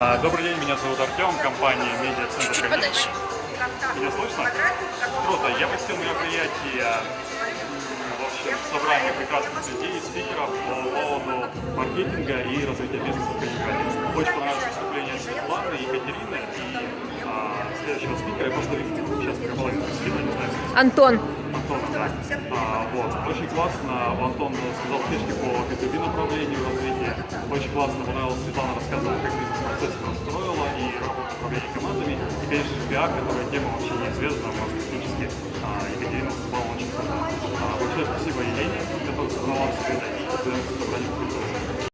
А, Добрый день, меня зовут Артем, компания Медиа-центр Чуть Коммерс. подальше. Меня слышно? Круто. Я посетил мероприятие в общем, собрание прекрасных людей, спикеров по поводу маркетинга и развития бизнеса в Калининграде. Очень понравилось выступление Светланы, Екатерины и а, следующего спикера. Я просто их сейчас переполовину скину, не знаю, Антон. Антона, да. А, вот. Очень классно. Антон сказал фишки по B2B направлению развития. Очень классно понравилось, Светлана рассказывала, она строила и работу управления командами. И, конечно пиар, которая тема вообще неизвестна у нас практически. А, Екатерина выступала очень круто. А, большое спасибо Елене, которая собрала все это и.